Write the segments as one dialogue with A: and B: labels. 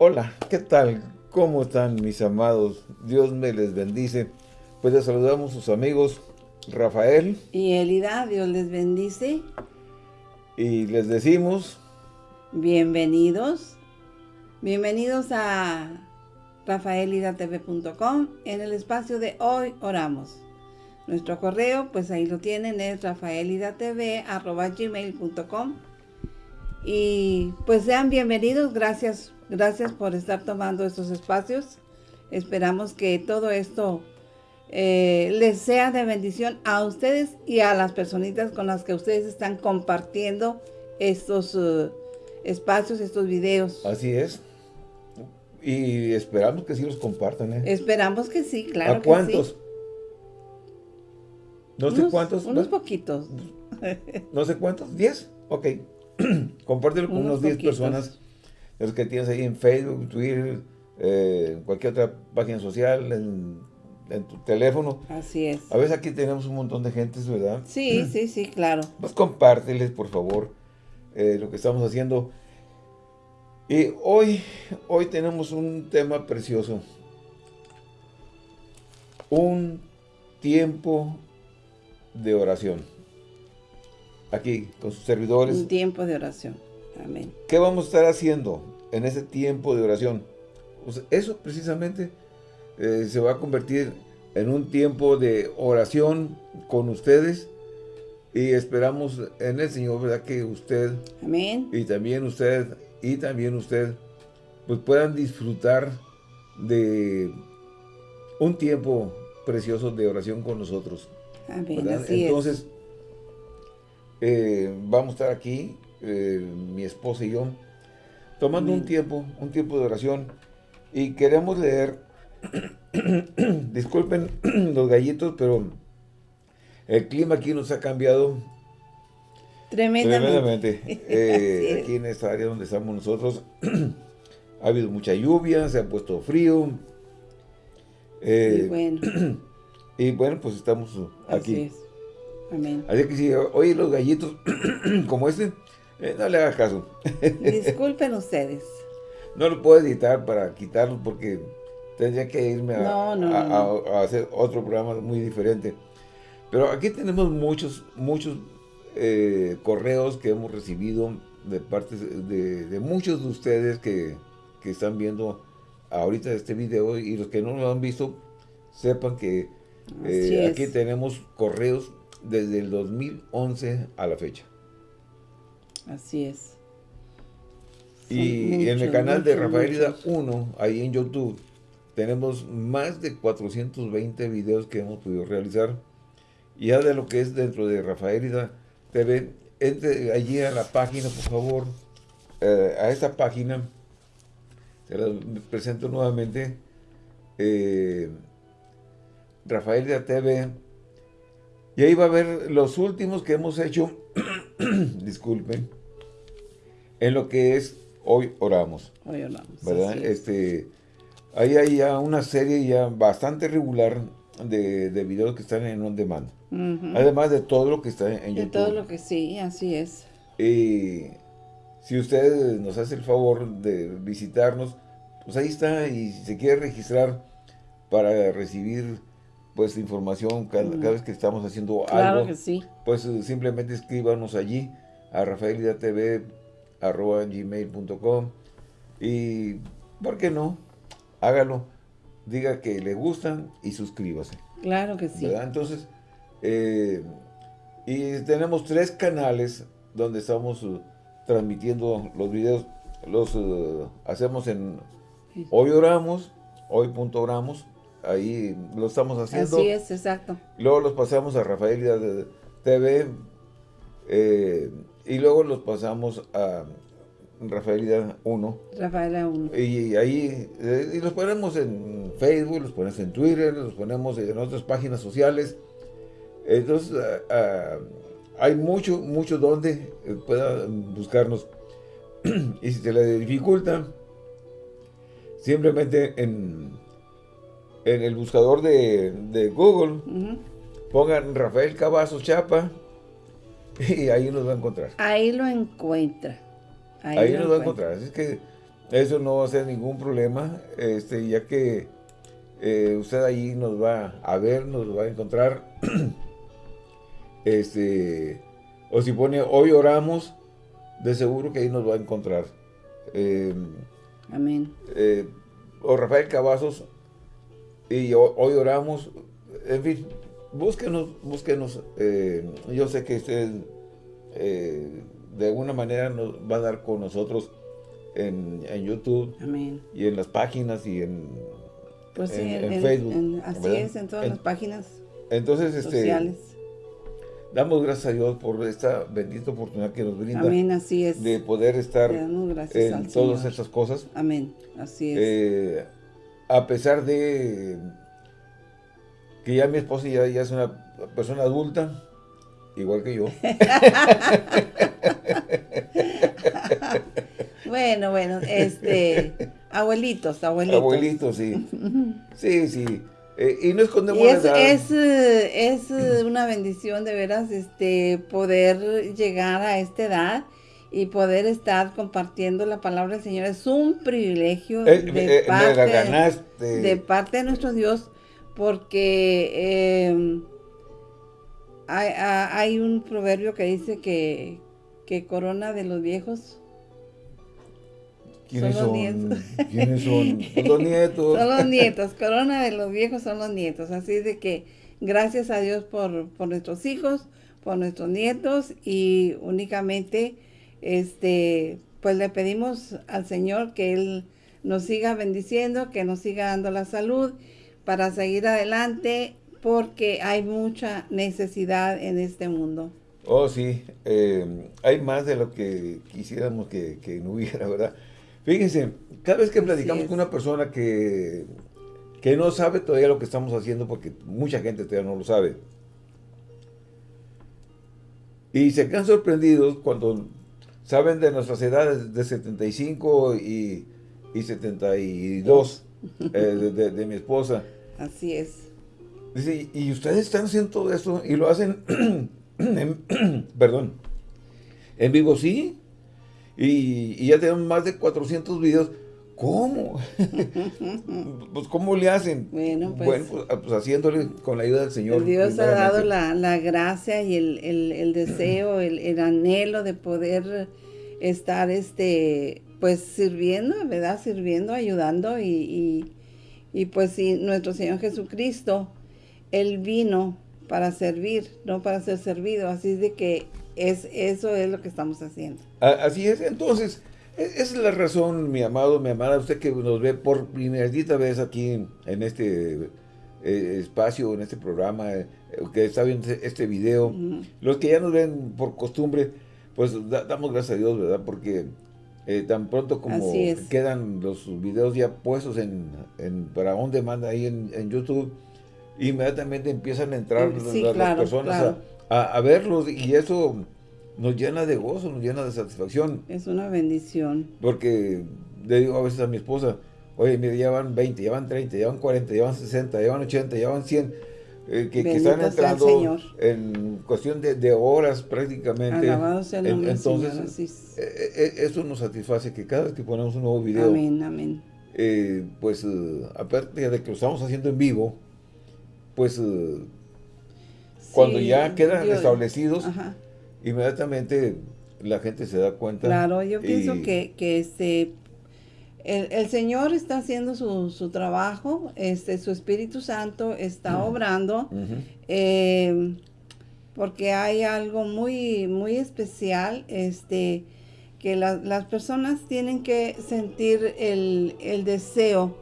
A: Hola, ¿qué tal? ¿Cómo están mis amados? Dios me les bendice. Pues les saludamos sus amigos Rafael.
B: Y Elida, Dios les bendice.
A: Y les decimos...
B: Bienvenidos. Bienvenidos a rafaelidatv.com en el espacio de Hoy Oramos. Nuestro correo, pues ahí lo tienen, es rafaelidatv.gmail.com Y pues sean bienvenidos, gracias, gracias por estar tomando estos espacios. Esperamos que todo esto eh, les sea de bendición a ustedes y a las personitas con las que ustedes están compartiendo estos uh, espacios, estos videos.
A: Así es. Y esperamos que sí los compartan. ¿eh?
B: Esperamos que sí, claro
A: ¿A cuántos? No sé cuántos.
B: Unos poquitos.
A: No sé cuántos. ¿Diez? Ok. Compártelo con unos 10 personas. Los que tienes ahí en Facebook, Twitter, eh, cualquier otra página social, en, tu teléfono.
B: Así es.
A: A veces aquí tenemos un montón de gente, ¿verdad?
B: Sí, sí, sí, claro.
A: Pues compárteles, por favor, eh, lo que estamos haciendo. Y hoy, hoy tenemos un tema precioso. Un tiempo de oración. Aquí, con sus servidores.
B: Un tiempo de oración. Amén.
A: ¿Qué vamos a estar haciendo en ese tiempo de oración? Pues eso precisamente eh, se va a convertir en un tiempo de oración con ustedes y esperamos en el Señor, ¿verdad? Que usted
B: Amén.
A: y también usted y también usted pues puedan disfrutar de un tiempo precioso de oración con nosotros. Entonces, eh, vamos a estar aquí, eh, mi esposa y yo, tomando un tiempo, un tiempo de oración, y queremos leer, disculpen los gallitos, pero el clima aquí nos ha cambiado
B: tremendamente.
A: Eh, aquí en esta área donde estamos nosotros, ha habido mucha lluvia, se ha puesto frío.
B: y bueno.
A: Y bueno, pues estamos aquí.
B: Así es. Amén.
A: Así que si oye los gallitos como este, eh, no le hagas caso.
B: Disculpen ustedes.
A: No lo puedo editar para quitarlo porque tendría que irme a, hacer otro programa muy diferente. Pero aquí tenemos muchos, muchos eh, correos que hemos recibido de parte de, muchos de ustedes que, que, están viendo ahorita este video y los que no lo han visto, sepan que eh, aquí tenemos correos desde el 2011 a la fecha.
B: Así es.
A: y en el canal de Rafaelida 1, ahí en YouTube, tenemos más de 420 videos que hemos podido realizar. Y ya de lo que es dentro de Rafaelida TV, entre allí a la página, por favor, eh, a esta página, se la presento nuevamente, eh, Rafael TV. Y ahí va a ver los últimos que hemos hecho, disculpen, en lo que es Hoy Oramos.
B: Hoy Oramos.
A: ¿Verdad? Este, ahí hay ya una serie ya bastante regular de, videos que están en on demand. Además de todo lo que está en YouTube.
B: De todo lo que sí, así es.
A: Y si usted nos hace el favor de visitarnos, pues ahí está. Y si se quiere registrar para recibir pues información cada, vez que estamos haciendo
B: claro
A: algo.
B: Que sí.
A: Pues simplemente escríbanos allí a rafaelidatv.gmail.com y, ¿por qué no? Hágalo, diga que le gustan y suscríbase.
B: Claro que sí.
A: Entonces, eh, y tenemos tres canales donde estamos uh, transmitiendo los videos. Los uh, hacemos en Hoy Oramos, Hoy.oramos ahí lo estamos haciendo.
B: Así es, exacto.
A: Luego los pasamos a Rafael TV eh, y luego los pasamos a Rafaelida 1.
B: Rafaelida 1.
A: Y, ahí eh, y los ponemos en Facebook, los ponemos en Twitter, los ponemos en otras páginas sociales. Entonces, hay mucho, mucho donde pueda buscarnos. y si se le dificulta, simplemente en en el buscador de, Google, pongan Rafael Cavazos Chapa y ahí nos va a encontrar.
B: Ahí lo encuentra.
A: Ahí, nos va a encontrar. Así que eso no va a ser ningún problema, este, ya que eh, usted ahí nos va a ver, nos va a encontrar. este, o si pone hoy oramos, de seguro que ahí nos va a encontrar. Em,
B: Amén.
A: Eh, o Rafael Cavazos, y hoy oramos, en fin, búsquenos, búsquenos. Eh, yo sé que usted de alguna manera nos va a dar con nosotros en, YouTube y en las páginas y en,
B: pues en, Facebook. así es, en todas las páginas
A: entonces, este, sociales. Damos gracias a Dios por esta bendita oportunidad que nos brinda.
B: Amén, así es.
A: De poder estar en todas estas cosas.
B: Amén, así es.
A: Eh, a pesar de que ya mi esposa ya, ya es una persona adulta, igual que yo.
B: bueno, bueno, este, abuelitos, abuelitos.
A: Abuelitos, sí. Sí, sí. Eh, y no escondemos
B: y es, es, es, una bendición de veras este poder llegar a esta edad y poder estar compartiendo la palabra del Señor. Es un privilegio
A: eh, de, eh, parte,
B: de parte de nuestro Dios porque hay, un proverbio que dice que, que corona de los viejos
A: ¿Quiénes son, los nietos. ¿Quiénes son? Los nietos.
B: son los nietos. Corona de los viejos son los nietos. Así de que gracias a Dios por, por nuestros hijos, por nuestros nietos y únicamente este pues le pedimos al Señor que Él nos siga bendiciendo, que nos siga dando la salud para seguir adelante porque hay mucha necesidad en este mundo.
A: Oh, sí, eh, hay más de lo que quisiéramos que, no hubiera, ¿verdad? Fíjense, cada vez que platicamos con una persona que, que no sabe todavía lo que estamos haciendo, porque mucha gente todavía no lo sabe, y se quedan sorprendidos cuando saben de nuestras edades de 75 y, y 72 eh, de, de mi esposa.
B: Así es.
A: Dice, y ustedes están haciendo todo esto y lo hacen, perdón, en vivo, sí. Y, ya tenemos más de 400 videos. ¿Cómo? pues, ¿cómo le hacen?
B: Bueno, pues,
A: pues, ah, pues, haciéndole con la ayuda del Señor.
B: Dios ha dado la, gracia y el, deseo, el, anhelo de poder estar, este, pues, sirviendo, ¿verdad? Sirviendo, ayudando y, y pues, si nuestro Señor Jesucristo él vino para servir, no para ser servido. Así de que es, eso es lo que estamos haciendo.
A: Así es. Entonces, e, esa es la razón, mi amado, mi amada, usted que nos ve por primera vez aquí en, este eh, espacio, en este programa, eh, que está viendo este, este video. Los que ya nos ven por costumbre, pues damos gracias a Dios, ¿verdad? Porque eh, tan pronto como quedan los videos ya puestos en, para on demand ahí en, en YouTube, inmediatamente empiezan a entrar las, personas A, verlos y eso nos llena de gozo, nos llena de satisfacción.
B: Es una bendición.
A: Porque le digo a veces a mi esposa, oye, mira, ya van 20, ya van 30, ya van 40, ya van 60, ya van 80, ya van 100, eh, que, están entrando en cuestión de, horas prácticamente. entonces, eh, eh, eso nos satisface que cada vez que ponemos un nuevo video,
B: amén, amén.
A: pues aparte de que lo estamos haciendo en vivo, pues cuando ya quedan establecidos, inmediatamente la gente se da cuenta.
B: Claro, yo pienso que, que este, el, Señor está haciendo su, trabajo, este, su Espíritu Santo está obrando, eh, porque hay algo muy, muy especial, este, que las personas tienen que sentir el, el deseo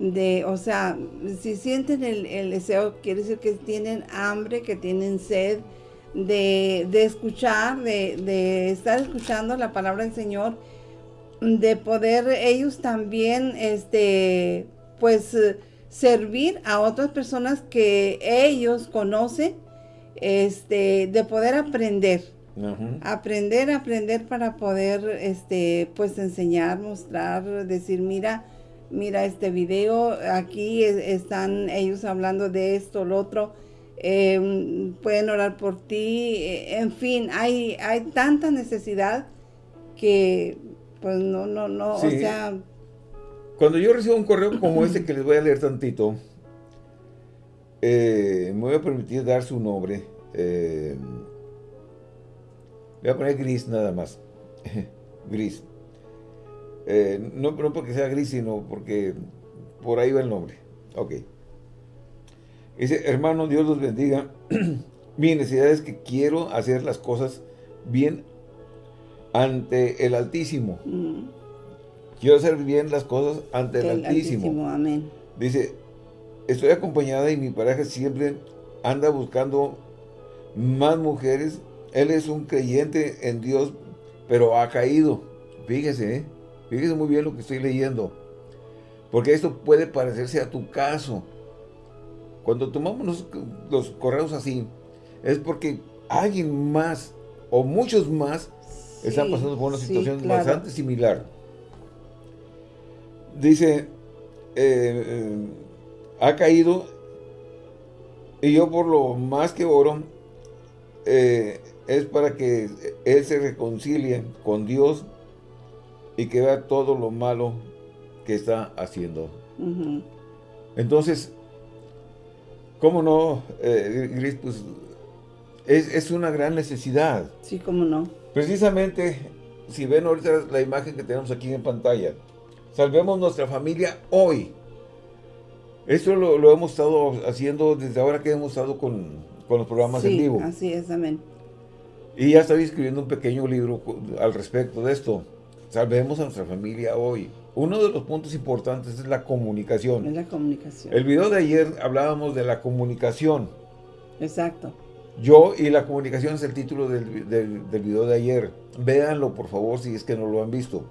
B: de, o sea, si sienten el, deseo, quiere decir que tienen hambre, que tienen sed de, escuchar, de, estar escuchando la palabra del Señor, de poder ellos también, este, pues, servir a otras personas que ellos conocen, este, de poder aprender. Aprender, aprender para poder, este, pues, enseñar, mostrar, decir, mira, mira este video, aquí están ellos hablando de esto, lo otro, em, pueden orar por ti, eh, en fin, hay, hay tanta necesidad que, Pues no, no, no, o sea...
A: Cuando yo recibo un correo como este que les voy a leer tantito, eh, me voy a permitir dar su nombre. Eh, voy a poner gris nada más. gris. Eh, no, no porque sea gris, sino porque por ahí va el nombre. Ok. Dice, hermano, Dios los bendiga. Mi necesidad es que quiero hacer las cosas bien ante el Altísimo. Mm. Quiero hacer bien las cosas ante el, Altísimo.
B: Amén.
A: Dice, estoy acompañada y mi pareja siempre anda buscando más mujeres. Él es un creyente en Dios, pero ha caído. Fíjese, ¿eh? fíjese muy bien lo que estoy leyendo. Porque esto puede parecerse a tu caso. Cuando tomamos los, correos así, es porque alguien más o muchos más están pasando por una situación bastante similar. Dice, eh, eh, ha caído y yo por lo más que oro eh, es para que él se reconcilie con Dios y que vea todo lo malo que está haciendo. Entonces, ¿Cómo no, eh, Pues es, una gran necesidad.
B: Sí, cómo no.
A: Precisamente, si ven ahorita la imagen que tenemos aquí en pantalla, salvemos nuestra familia hoy. Esto lo, hemos estado haciendo desde ahora que hemos estado con, los programas en vivo.
B: así es, amén.
A: Y ya estaba escribiendo un pequeño libro al respecto de esto. Salvemos a nuestra familia hoy. Uno de los puntos importantes es la comunicación.
B: Es la comunicación.
A: El video de ayer hablábamos de la comunicación.
B: Exacto.
A: Yo y la comunicación es el título del, del, video de ayer. Véanlo, por favor, si es que no lo han visto.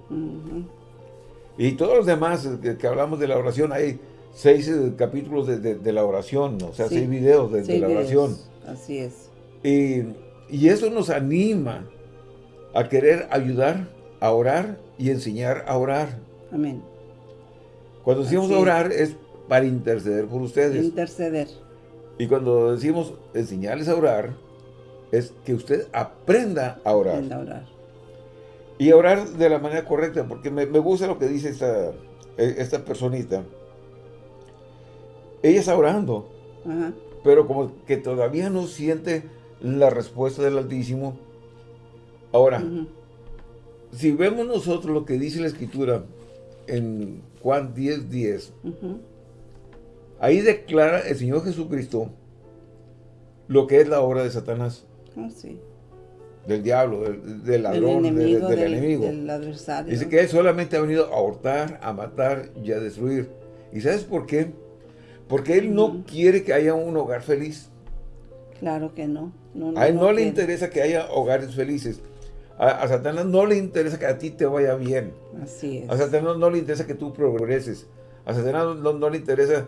A: Y todos los demás que, hablamos de la oración, hay seis eh, capítulos de, la oración, o sea, seis videos de, la oración.
B: Así es.
A: Y, y eso nos anima a querer ayudar a orar y enseñar a orar.
B: Amén.
A: Cuando decimos orar es para interceder por ustedes.
B: Interceder.
A: Y cuando decimos enseñarles a orar, es que usted aprenda a orar.
B: Aprenda a orar.
A: Y a orar de la manera correcta, porque me, gusta lo que dice esta, e, esta personita. Ella está orando, pero como que todavía no siente la respuesta del Altísimo. Ahora, si vemos nosotros lo que dice la Escritura, en Juan 10, 10. Ahí declara el Señor Jesucristo lo que es la obra de Satanás.
B: Ah, sí.
A: Del diablo, del, ladrón, del, enemigo.
B: adversario.
A: Dice que Él solamente ha venido a hurtar, a matar y a destruir. ¿Y sabes por qué? Porque Él no quiere que haya un hogar feliz.
B: Claro que no.
A: a Él no, le interesa que haya hogares felices. A, Satanás no le interesa que a ti te vaya bien.
B: Así es.
A: A Satanás no le interesa que tú progreses. A Satanás no, le interesa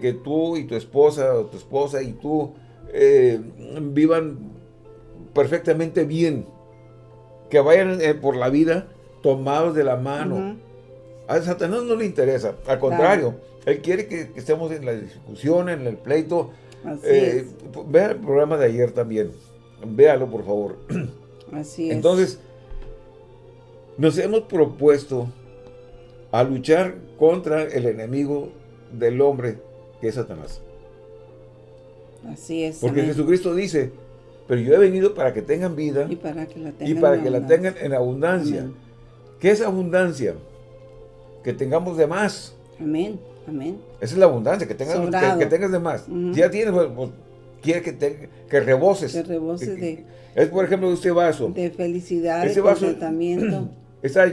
A: que, tú y tu esposa o tu esposa y tú eh, vivan perfectamente bien. Que vayan eh, por la vida tomados de la mano. A Satanás no le interesa. Al contrario, él quiere que, estemos en la discusión, en el pleito.
B: Eh,
A: Vea el programa de ayer también. Véalo, por favor.
B: Así es.
A: Entonces, nos hemos propuesto a luchar contra el enemigo del hombre, que es Satanás.
B: Así es.
A: Porque Jesucristo dice, pero yo he venido para que tengan vida
B: y para que la
A: tengan, en abundancia. ¿Qué es abundancia? Que tengamos de más.
B: Amén, amén.
A: Esa es la abundancia, que tengas, que, tengas de más. Ya tienes, pues, pues, quiere que, te, que reboses.
B: Que reboses de...
A: Es, por ejemplo, este vaso.
B: De felicidad, de contentamiento.
A: Está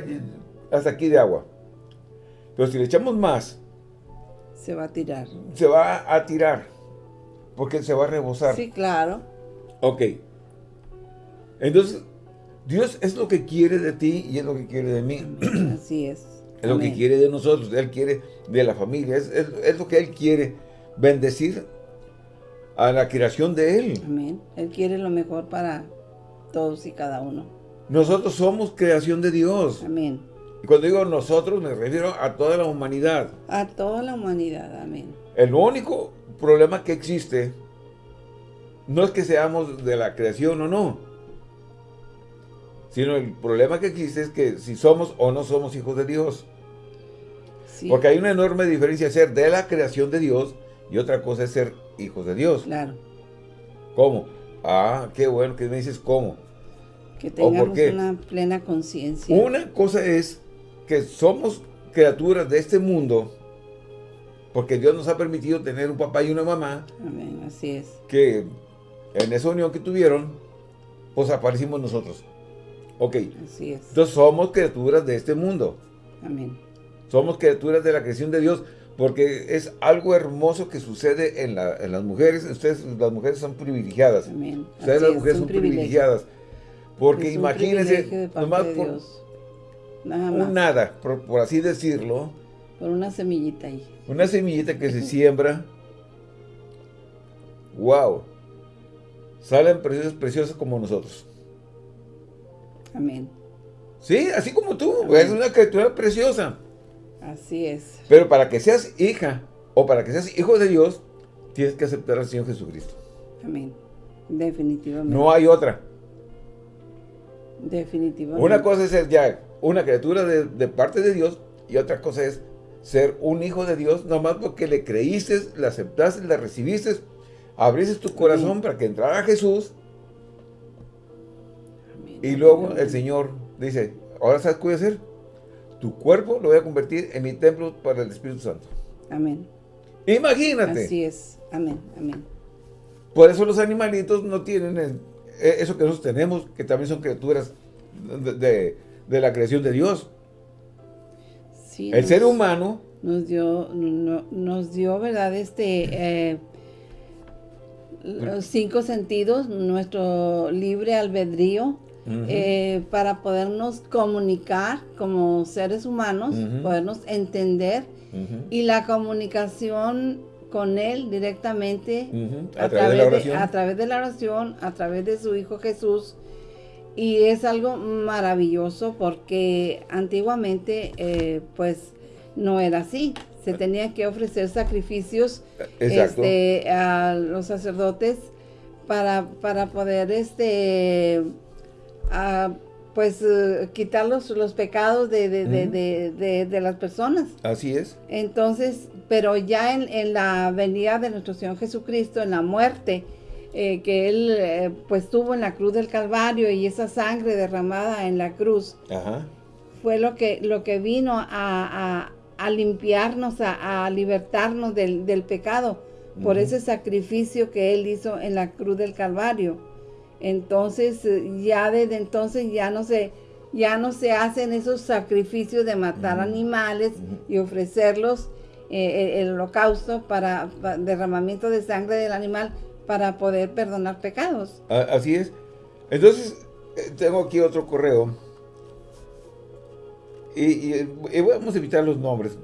A: hasta aquí de agua. Pero si le echamos más...
B: Se va a tirar.
A: Se va a tirar. Porque se va a rebosar.
B: Sí, claro.
A: Ok. Entonces, Dios es lo que quiere de ti y es lo que quiere de mí.
B: Así es.
A: Es lo que quiere de nosotros. Él quiere de la familia. Es, es lo que Él quiere. Bendecir a la creación de Él.
B: Amén. Él quiere lo mejor para todos y cada uno.
A: Nosotros somos creación de Dios.
B: Amén.
A: Y cuando digo nosotros, me refiero a toda la humanidad.
B: A toda la humanidad, amén.
A: El único problema que existe no es que seamos de la creación o no, Sino el problema que existe es que si somos o no somos hijos de Dios. Porque hay una enorme diferencia ser de la creación de Dios y otra cosa es ser hijos de Dios.
B: Claro.
A: ¿Cómo? Ah, qué bueno que me dices cómo.
B: Que tengamos una plena conciencia.
A: Una cosa es que somos criaturas de este mundo porque Dios nos ha permitido tener un papá y una mamá.
B: Amén, así es.
A: Que en esa unión que tuvieron, pues aparecimos nosotros. Ok.
B: Así es.
A: Entonces somos criaturas de este mundo.
B: Amén.
A: Somos criaturas de la creación de Dios porque es algo hermoso que sucede en, las mujeres. Ustedes, las mujeres son privilegiadas.
B: Amén.
A: Ustedes, las mujeres, son privilegiadas. Porque imagínense, nomás por nada un nada, por, así decirlo.
B: Por una semillita ahí.
A: Una semillita que se siembra. ¡Wow! Salen preciosas, preciosas como nosotros.
B: Amén.
A: Sí, así como tú. Es una criatura preciosa.
B: Así es.
A: Pero para que seas hija o para que seas hijo de Dios, tienes que aceptar al Señor Jesucristo.
B: Amén. Definitivamente.
A: No hay otra.
B: Definitivamente.
A: Una cosa es ser ya una criatura de, parte de Dios y otra cosa es ser un hijo de Dios, nomás porque le creíste, le aceptaste, le recibiste, abriste tu corazón para que entrara Jesús. Y luego el Señor dice, ahora sabes qué voy a hacer tu cuerpo lo voy a convertir en mi templo para el Espíritu Santo.
B: Amén.
A: Imagínate.
B: Así es. Amén. Amén.
A: Por eso los animalitos no tienen eh, eso que nosotros tenemos, que también son criaturas de, la creación de Dios. Sí, el ser humano
B: nos dio, nos dio, ¿verdad? Este, eh, los cinco sentidos, nuestro libre albedrío, eh, para podernos comunicar como seres humanos, podernos entender y la comunicación con Él directamente a, través de, a través de la oración, a través de su Hijo Jesús. Y es algo maravilloso porque antiguamente eh, pues no era así. Se tenía que ofrecer sacrificios este, a los sacerdotes para, para poder este pues eh, quitar los, pecados de, las personas.
A: Así es.
B: Entonces, pero ya en, la venida de nuestro Señor Jesucristo, en la muerte, eh, que Él eh, pues tuvo en la cruz del Calvario y esa sangre derramada en la cruz, fue lo que, lo que vino a, limpiarnos, a, libertarnos del, pecado, por ese sacrificio que Él hizo en la cruz del Calvario. Entonces, eh, ya desde entonces ya no se, ya no se hacen esos sacrificios de matar animales y ofrecerlos eh, el, holocausto para, derramamiento de sangre del animal para poder perdonar pecados.
A: Así es. Entonces, tengo aquí otro correo. Y, vamos a evitar los nombres,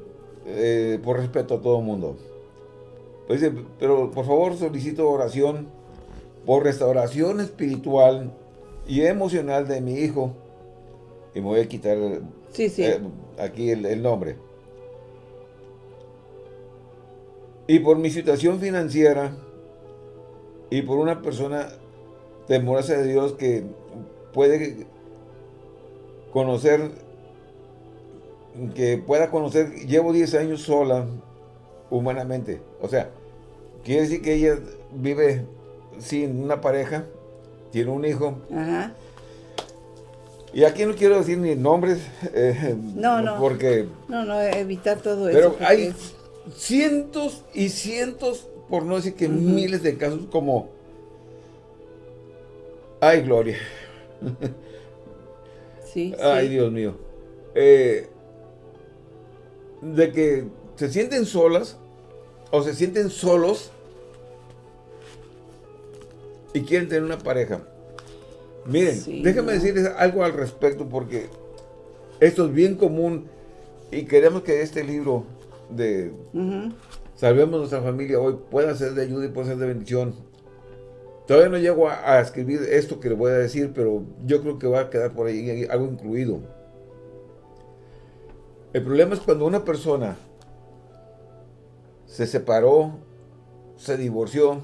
A: por respeto a todo el mundo. Pues pero por favor solicito oración por restauración espiritual y emocional de mi hijo. Y me voy a quitar
B: eh,
A: aquí el, nombre. Y por mi situación financiera y por una persona temerosa de Dios que puede conocer, que pueda conocer, llevo 10 años sola humanamente. O sea, quiere decir que ella vive sin una pareja, tiene un hijo.
B: Ajá.
A: Y aquí no quiero decir ni nombres.
B: Eh, no, no.
A: Porque...
B: No, no, evitar todo
A: eso. Pero hay cientos y cientos, por no decir que miles de casos como... Ay, Gloria.
B: Sí,
A: Ay, Dios mío. Eh, de que se sienten solas o se sienten solos y quieren tener una pareja. Miren, déjenme decirles algo al respecto porque esto es bien común y queremos que este libro de Salvemos nuestra familia hoy pueda ser de ayuda y pueda ser de bendición. Todavía no llego a, escribir esto que le voy a decir, pero yo creo que va a quedar por ahí algo incluido. El problema es cuando una persona se separó, se divorció,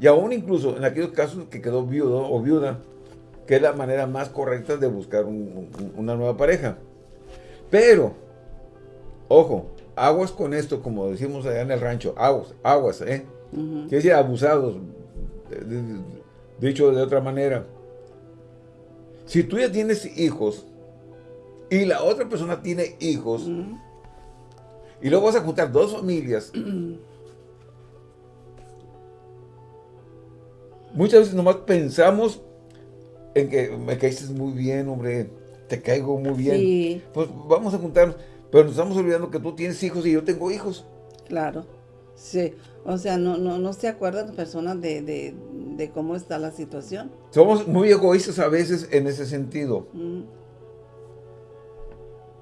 A: y aún incluso en aquellos casos que quedó viudo o viuda, que es la manera más correcta de buscar una nueva pareja. Pero, ojo, aguas con esto, como decimos allá en el rancho, aguas, aguas, ¿eh? Que decir, abusados, dicho de otra manera. Si tú ya tienes hijos y la otra persona tiene hijos, y luego vas a juntar dos familias, muchas veces nomás pensamos en que me caíste muy bien, hombre, te caigo muy bien. Pues vamos a juntarnos, pero nos estamos olvidando que tú tienes hijos y yo tengo hijos.
B: Claro, sí. O sea, no, no, no se acuerdan personas de, de, cómo está la situación.
A: Somos muy egoístas a veces en ese sentido.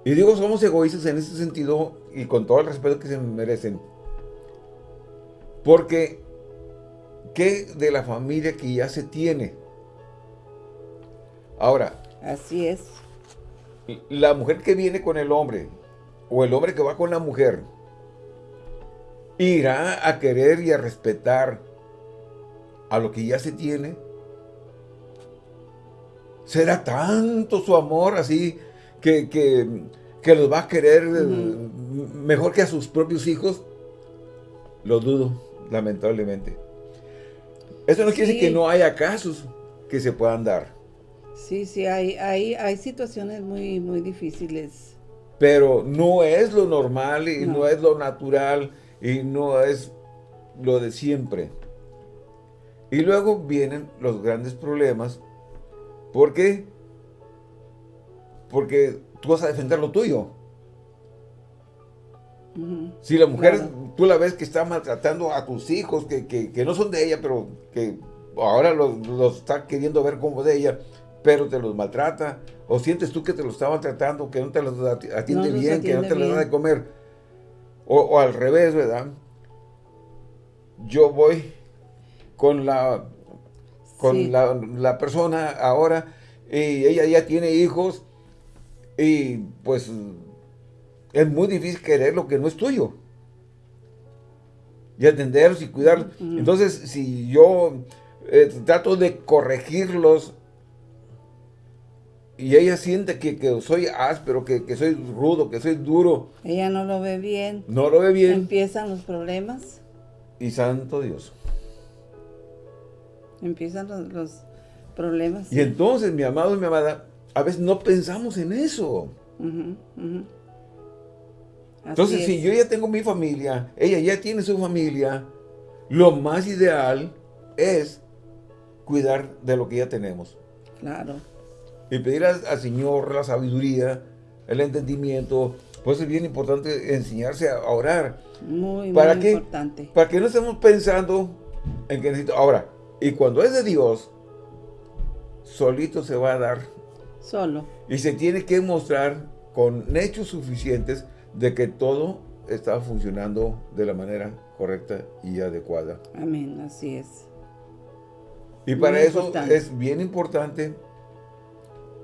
A: Y digo, somos egoístas en ese sentido y con todo el respeto que se merecen. Porque, ¿qué de la familia que ya se tiene? Ahora.
B: Así es.
A: La mujer que viene con el hombre, o el hombre que va con la mujer, irá a querer y a respetar a lo que ya se tiene. ¿Será tanto su amor así que, que, los va a querer eh, mejor que a sus propios hijos? Lo dudo, lamentablemente. Eso no quiere decir que no haya casos que se puedan dar.
B: Sí, sí, hay, hay, hay situaciones muy, muy difíciles.
A: Pero no es lo normal y no es lo natural y no es lo de siempre. Y luego vienen los grandes problemas. ¿Por qué? Porque tú vas a defender lo tuyo. Si la mujer, tú la ves que está maltratando a tus hijos, que, no son de ella, pero que ahora los, los, está queriendo ver como de ella, pero te los maltrata, o sientes tú que te los está maltratando, que no te los atiende bien, que no te los da de comer, o, al revés, ¿verdad? Yo voy con la con la, persona ahora y ella ya tiene hijos y pues es muy difícil querer lo que no es tuyo. Y atenderlos y cuidarlos. Entonces, si yo eh, trato de corregirlos y ella siente que, soy áspero, que, que, soy rudo, que soy duro.
B: Ella no lo ve bien.
A: No lo ve bien.
B: Empiezan los problemas.
A: Y santo Dios.
B: Empiezan los, problemas.
A: Y entonces, mi amado y mi amada, a veces no pensamos en eso. Entonces, si yo ya tengo mi familia, ella ya tiene su familia, lo más ideal es cuidar de lo que ya tenemos.
B: Claro
A: y pedir al, Señor la sabiduría, el entendimiento, pues es bien importante enseñarse a orar.
B: Muy, ¿Para muy importante.
A: Para que no estemos pensando en que necesito... Ahora, y cuando es de Dios, solito se va a dar.
B: Solo.
A: Y se tiene que mostrar con hechos suficientes de que todo está funcionando de la manera correcta y adecuada.
B: Amén, así es.
A: Y para eso es bien importante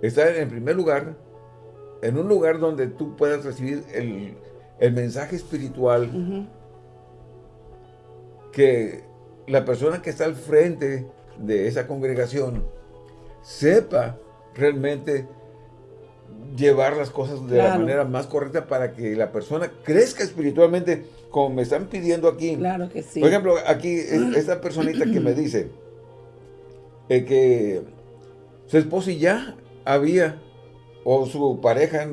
A: estar en primer lugar, en un lugar donde tú puedas recibir el, mensaje espiritual que la persona que está al frente de esa congregación sepa realmente llevar las cosas de la manera más correcta para que la persona crezca espiritualmente, como me están pidiendo aquí.
B: Claro que sí.
A: Por ejemplo, aquí esta personita que me dice eh, que su esposo ya había, o su pareja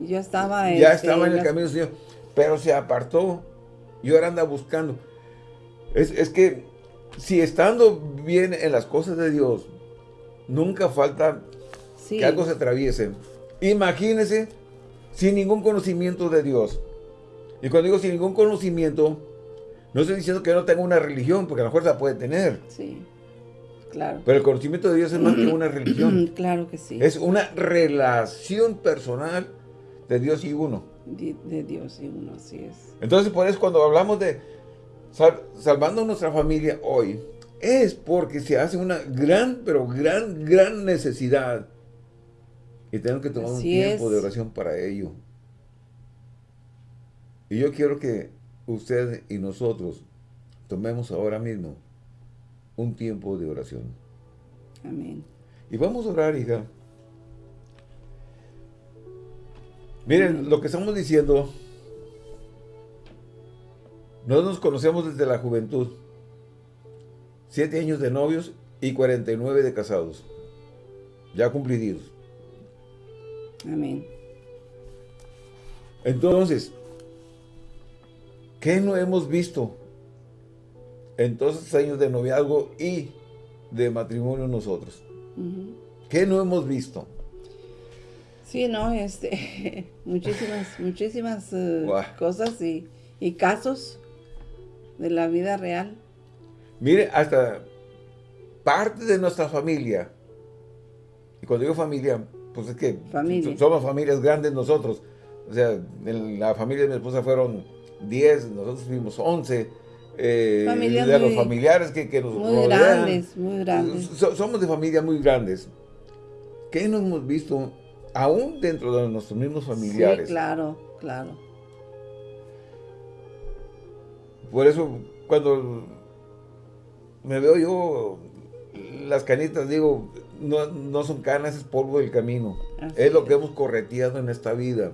B: ya estaba,
A: ya este, estaba en el camino del Señor, pero se apartó y ahora anda buscando. Es, que si estando bien en las cosas de Dios, nunca falta que algo se atraviese. Imagínese sin ningún conocimiento de Dios. Y cuando digo sin ningún conocimiento, no estoy diciendo que no tenga una religión, porque a lo mejor la puede tener.
B: Sí. Claro.
A: Pero el conocimiento de Dios es más que una religión.
B: Claro que sí.
A: Es una relación personal de Dios y uno.
B: De, Dios y uno, así es.
A: Entonces, por eso cuando hablamos de salvando nuestra familia hoy, es porque se hace una gran, pero gran, gran necesidad. Y tenemos que tomar un tiempo de oración para ello. Y yo quiero que usted y nosotros tomemos ahora mismo un tiempo de oración.
B: Amén.
A: Y vamos a orar, hija. Miren, lo que estamos diciendo, no nos conocemos desde la juventud. Siete años de novios y 49 de casados. Ya cumplidos.
B: Amén.
A: Entonces, ¿qué no hemos visto en todos estos años de noviazgo y de matrimonio nosotros? ¿Qué no hemos visto?
B: Sí, no, este, muchísimas, muchísimas eh, cosas y, y casos de la vida real.
A: Mire, hasta parte de nuestra familia, y cuando digo familia, pues es que somos familias grandes nosotros, o sea, en la familia de mi esposa fueron 10, nosotros fuimos 11, eh, de los familiares que, que nos
B: Muy grandes, muy grandes.
A: somos de familias muy grandes. ¿Qué no hemos visto aún dentro de nuestros mismos familiares?
B: Sí, claro, claro.
A: Por eso, cuando me veo yo las canitas, digo, no, son canas, es polvo del camino. es lo que hemos correteado en esta vida.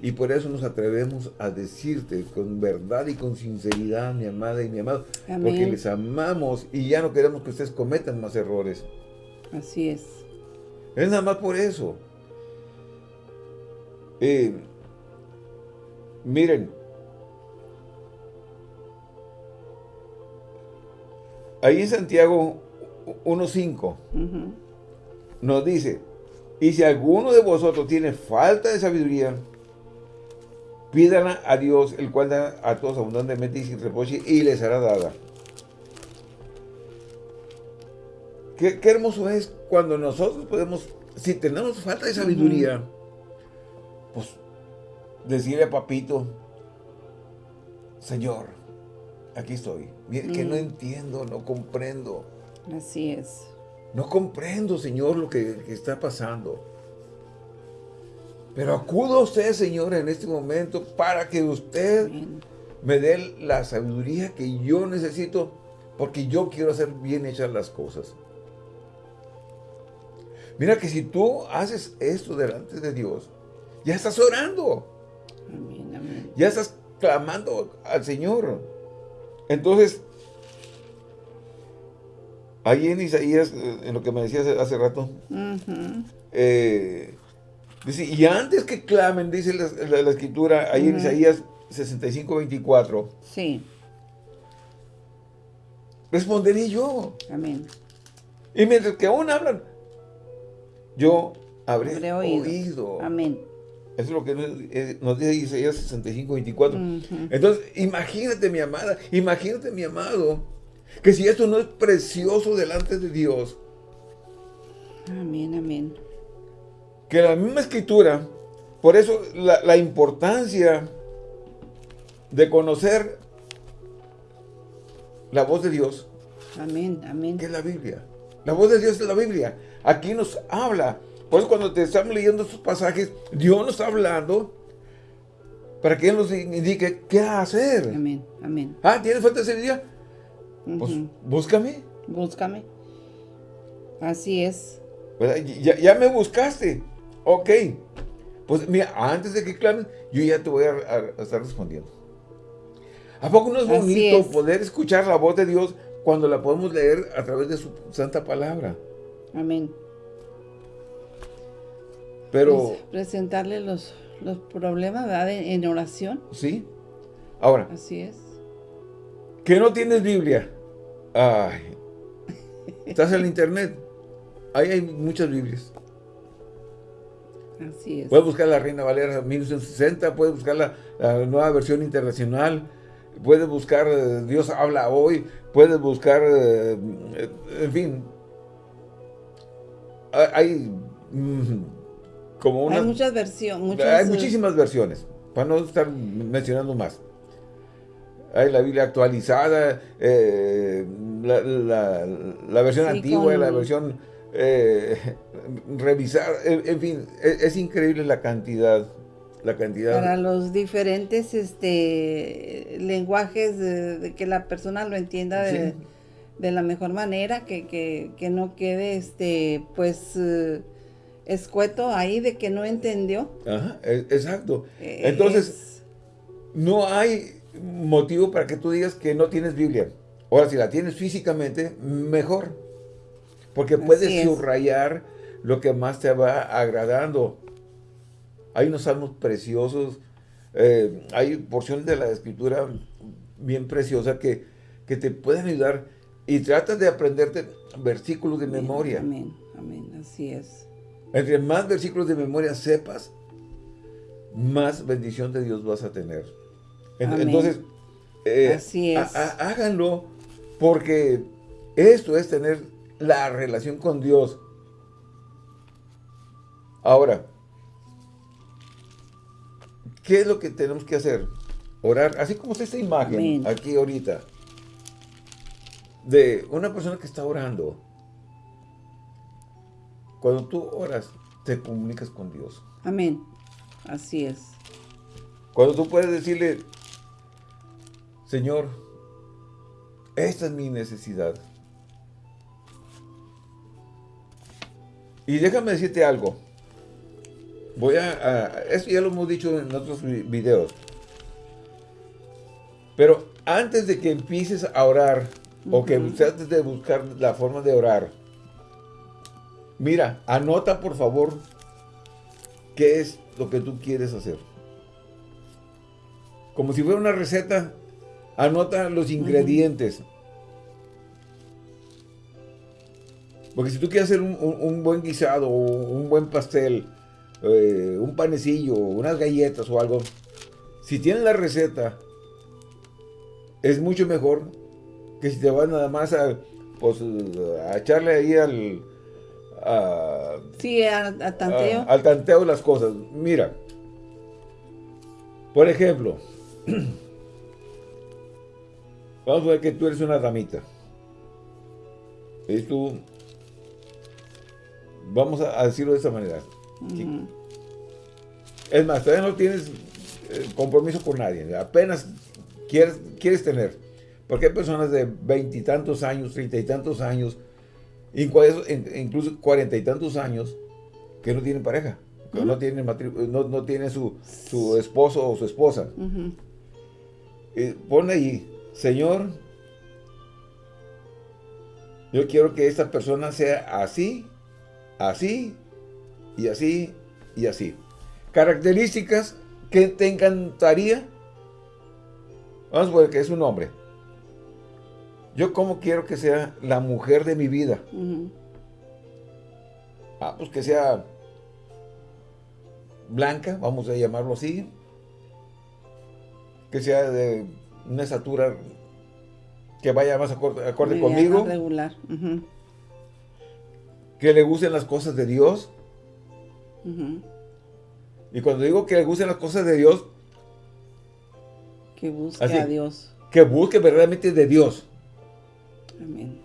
A: Y por eso nos atrevemos a decirte con verdad y con sinceridad, mi amada y mi amado, porque les amamos y ya no queremos que ustedes cometan más errores.
B: Así es.
A: Es nada más por eso. Eh, miren, ahí en Santiago 1.5 nos dice, y si alguno de vosotros tiene falta de sabiduría, pídala a Dios, el cual da a todos abundantemente y sin reproche, y les hará dada. Qué, hermoso es cuando nosotros podemos, si tenemos falta de sabiduría, pues decirle a papito, Señor, aquí estoy. Mire que no entiendo, no comprendo.
B: Así es.
A: No comprendo, Señor, lo que, está pasando. Pero acudo a usted, Señor, en este momento para que usted me dé la sabiduría que yo necesito porque yo quiero hacer bien hechas las cosas. Mira que si tú haces esto delante de Dios, ya estás orando. Ya estás clamando al Señor. Entonces, ahí en Isaías, eh, en lo que me decías hace rato, eh, dice, y antes que clamen, dice la, escritura, ahí en Isaías 65, 24.
B: Sí.
A: Responderé yo.
B: Amén.
A: Y mientras que aún hablan, yo habré, oído.
B: Amén.
A: Eso es lo que nos, dice Isaías 65, 24. Entonces, imagínate mi amada, imagínate mi amado, que si esto no es precioso delante de Dios.
B: Amén, amén.
A: Que la misma escritura, por eso la, la importancia de conocer la voz de Dios.
B: Amén, amén.
A: Que es la Biblia. La voz de Dios es la Biblia. Aquí nos habla pues cuando te estamos leyendo estos pasajes, Dios nos está hablando para que Él nos indique qué hacer.
B: Amén, amén.
A: Ah, ¿tienes falta de día? Pues búscame.
B: Búscame. Así es.
A: Ya, me buscaste. Ok. Pues mira, antes de que clames, yo ya te voy a, estar respondiendo. ¿A poco no es bonito poder escuchar la voz de Dios cuando la podemos leer a través de su santa palabra?
B: Amén.
A: Pero...
B: presentarle los, los problemas, ¿verdad? En oración.
A: Sí. Ahora.
B: Así es.
A: Que no tienes Biblia. Ay. Estás en el internet. Ahí hay muchas Biblias.
B: Así es.
A: Puedes buscar la Reina Valera 1960, puedes buscar la, nueva versión internacional, puedes buscar eh, Dios habla hoy, puedes buscar, eh, en fin, hay mm, hay
B: muchas versiones.
A: hay muchísimas versiones, para no estar mencionando más. Hay la Biblia actualizada, eh, la, versión antigua, la versión eh, revisada, en, fin, e, es, increíble la cantidad, la cantidad.
B: Para los diferentes este lenguajes de, que la persona lo entienda de, de la mejor manera, que, que, que no quede, este, pues, eh, escueto ahí de que no entendió.
A: Ajá, e, exacto. Eh, Entonces, no hay motivo para que tú digas que no tienes Biblia. Ahora, si la tienes físicamente, mejor. Porque puedes subrayar lo que más te va agradando. Hay unos salmos preciosos, eh, hay porciones de la escritura bien preciosa que, que te pueden ayudar y trata de aprenderte versículos de memoria.
B: Amén, amén, así es.
A: Entre más versículos de memoria sepas, más bendición de Dios vas a tener. Entonces, eh, así es. háganlo porque esto es tener la relación con Dios. Ahora, ¿qué es lo que tenemos que hacer? Orar, así como está esta imagen aquí ahorita, de una persona que está orando. Cuando tú oras, te comunicas con Dios.
B: Amén. Así es.
A: Cuando tú puedes decirle, Señor, esta es mi necesidad. Y déjame decirte algo. Voy a, Esto ya lo hemos dicho en otros videos. Pero antes de que empieces a orar, o que antes de buscar la forma de orar, mira, anota por favor qué es lo que tú quieres hacer. Como si fuera una receta, Anota los ingredientes. Porque si tú quieres hacer un, buen guisado, un buen pastel, eh, un panecillo, unas galletas o algo, si tienes la receta, es mucho mejor que si te vas nada más a, pues, a echarle ahí al...
B: sí, al tanteo.
A: al tanteo las cosas. Mira, por ejemplo, Vamos a ver que tú eres una damita. Y tú, vamos a, decirlo de esa manera. Es más, todavía no tienes eh, compromiso con nadie. Apenas quieres, quieres tener. Porque hay personas de veintitantos años, treinta y tantos años, incluso cuarenta y tantos años, que no tienen pareja. Que no tienen, no, no tienen su, esposo o su esposa. y pone ahí, Señor, yo quiero que esta persona sea así, así, y así, y así. Características que te encantaría. Vamos a ver que es un hombre. Yo como quiero que sea la mujer de mi vida. Ah, pues que sea blanca, vamos a llamarlo así. Que sea de una estatura que vaya más acorde, conmigo.
B: regular.
A: Que le gusten las cosas de Dios. Y cuando digo que le gusten las cosas de Dios.
B: Que busque a Dios.
A: Que busque verdaderamente de Dios.
B: Amén.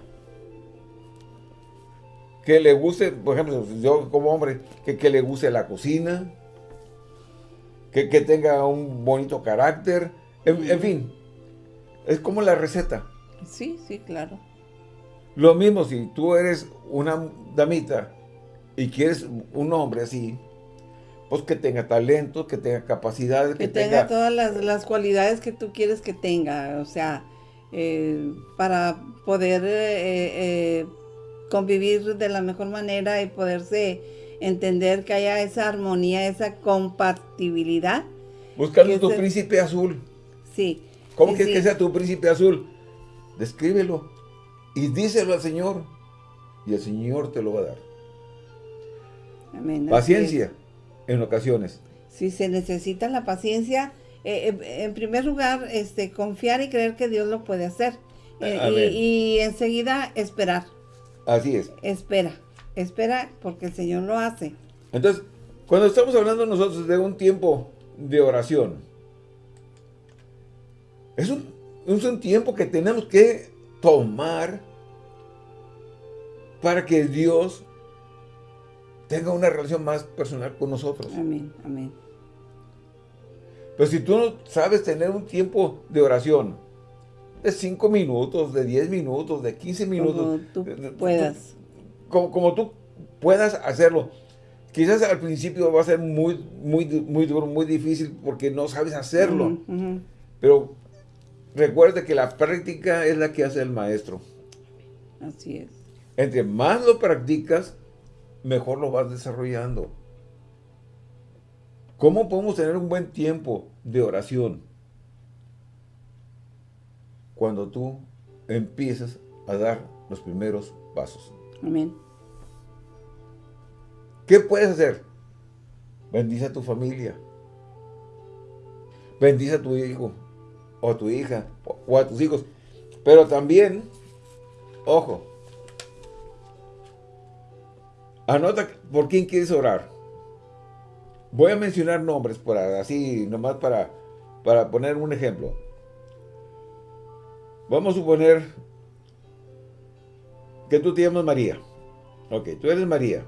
A: Que le guste, por ejemplo, yo como hombre, que, que le guste la cocina. Que, tenga un bonito carácter. en fin, es como la receta.
B: Sí, sí, claro.
A: Lo mismo si tú eres una damita y quieres un hombre así, pues que tenga talento, que tenga capacidades.
B: Que, tenga, todas las, cualidades que tú quieres que tenga. O sea, eh, para poder eh, eh, convivir de la mejor manera y poderse entender que haya esa armonía, esa compatibilidad.
A: Buscando tu príncipe azul.
B: Sí.
A: ¿Cómo quieres que sea tu príncipe azul? Descríbelo y díselo al Señor y el Señor te lo va a dar.
B: Amén.
A: Paciencia en ocasiones.
B: Si se necesita la paciencia, eh, eh, en primer lugar, este, confiar y creer que Dios lo puede hacer. Eh, y, enseguida esperar.
A: Así es.
B: Espera, espera porque el Señor lo hace.
A: Entonces, cuando estamos hablando nosotros de un tiempo de oración, es un, un tiempo que tenemos que tomar para que Dios tenga una relación más personal con nosotros.
B: Amén, amén.
A: Pero si tú no sabes tener un tiempo de oración, de 5 minutos, de 10 minutos, de 15 minutos.
B: Como tú puedas.
A: como, como, tú puedas hacerlo. Quizás al principio va a ser muy, muy, muy duro, muy difícil porque no sabes hacerlo. Pero recuerda que la práctica es la que hace el maestro.
B: Así es.
A: Entre más lo practicas, mejor lo vas desarrollando. ¿Cómo podemos tener un buen tiempo de oración? Cuando tú empiezas a dar los primeros pasos.
B: Amén.
A: ¿Qué puedes hacer? Bendice a tu familia. Bendice a tu hijo o a tu hija o a tus hijos. Pero también, ojo, anota por quién quieres orar. Voy a mencionar nombres para así, nomás para, para poner un ejemplo. Vamos a suponer que tú te llamas María. Ok, tú eres María.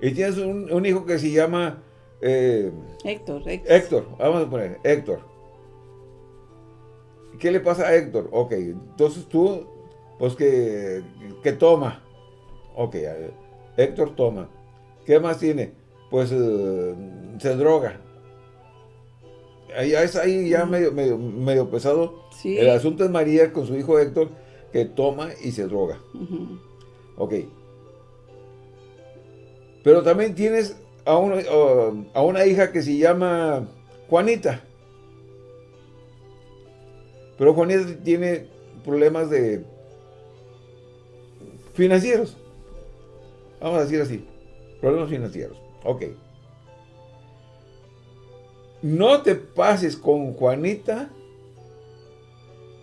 A: Y tienes un, hijo que se llama...
B: Eh, Héctor,
A: Héctor. Héctor, vamos a poner, Héctor. ¿Qué le pasa a Héctor? Ok, entonces tú, pues que, que toma. Ok, Héctor toma. ¿Qué más tiene? Pues eh, se droga. Ahí, es ahí ya medio, medio, pesado. El asunto es María con su hijo Héctor, que toma y se droga. Ok. Pero también tienes a, a una hija que se llama Juanita. Pero Juanita tiene problemas de financieros. Vamos a decir así. Problemas financieros. Ok. No te pases con Juanita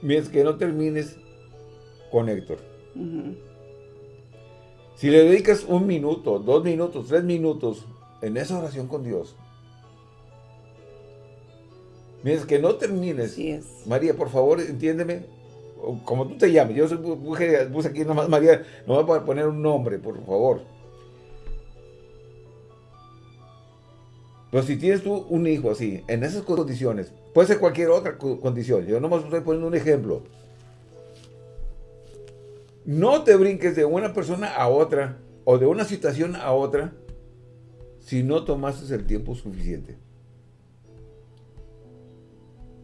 A: mientras que no termines con Héctor. Si le dedicas un minuto, dos minutos, tres minutos en esa oración con Dios, mientras que no termines, María, por favor, entiéndeme, como tú te llames, yo puse aquí nomás María, no voy a poner un nombre, por favor. Pero si tienes tú un hijo así, en esas condiciones, puede ser cualquier otra condición, yo nomás estoy poniendo un ejemplo, no te brinques de una persona a otra o de una situación a otra si no tomaste el tiempo suficiente.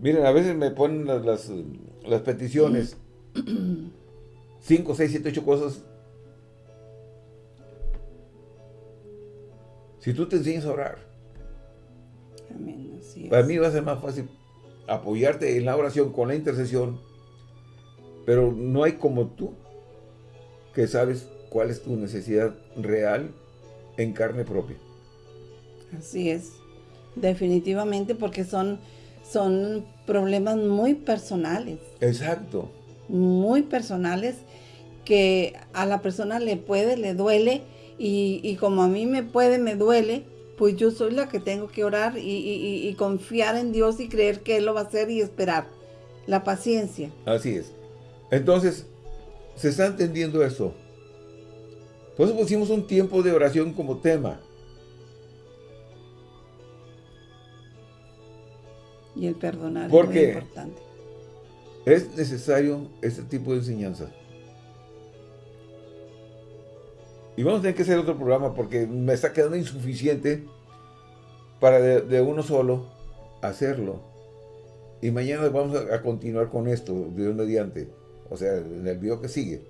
A: Miren, a veces me ponen las, las, peticiones. 5, 6, 7, 8 cosas. Si tú te enseñas a orar. Para mí va a ser más fácil apoyarte en la oración con la intercesión. Pero no hay como tú que sabes cuál es tu necesidad real en carne propia.
B: Así es, definitivamente porque son, son problemas muy personales.
A: Exacto.
B: Muy personales que a la persona le puede, le duele y, como a mí me puede, me duele, pues yo soy la que tengo que orar y, y, confiar en Dios y creer que Él lo va a hacer y esperar. La paciencia.
A: Así es. Entonces, ¿Se está entendiendo eso? Por eso pusimos un tiempo de oración como tema.
B: Y el perdonar
A: es muy importante. Es necesario este tipo de enseñanza. Y vamos a tener que hacer otro programa porque me está quedando insuficiente para de, uno solo hacerlo. Y mañana vamos a, continuar con esto, de un mediante. O sea, en el video que sigue.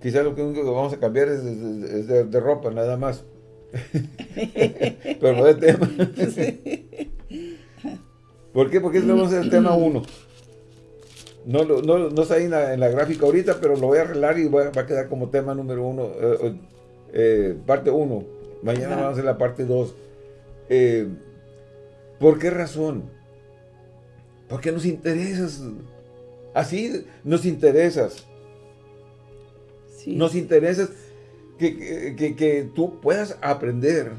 A: Quizás lo único que vamos a cambiar es, de, ropa, nada más. Pero no de tema. ¿Por qué? Porque vamos a el tema 1. No, no, no, está ahí en la, gráfica ahorita, pero lo voy a arreglar y va a quedar como tema número 1, eh, eh, parte 1. Mañana vamos a hacer la parte 2. Eh, ¿Por qué razón? Porque nos interesa Así nos interesas. Nos interesa que, tú puedas aprender